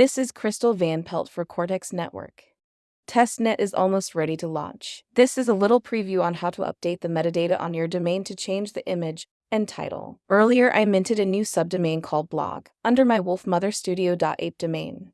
This is Crystal Van Pelt for Cortex Network. TestNet is almost ready to launch. This is a little preview on how to update the metadata on your domain to change the image and title. Earlier, I minted a new subdomain called blog under my wolfmotherstudio.ape domain.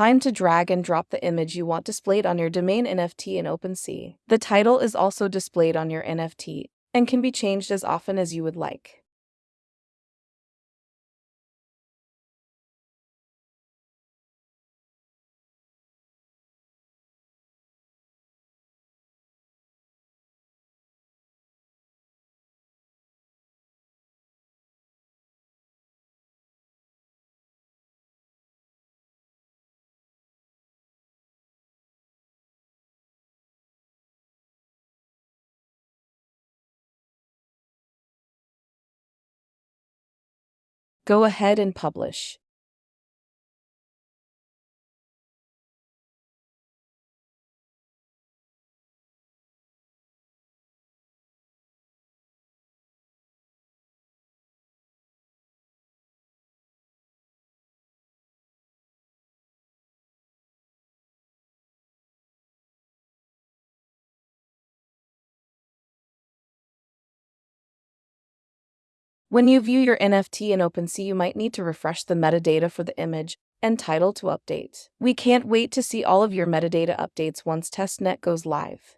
Time to drag and drop the image you want displayed on your domain NFT in OpenSea. The title is also displayed on your NFT and can be changed as often as you would like. Go ahead and publish. When you view your NFT in OpenSea, you might need to refresh the metadata for the image and title to update. We can't wait to see all of your metadata updates once testnet goes live.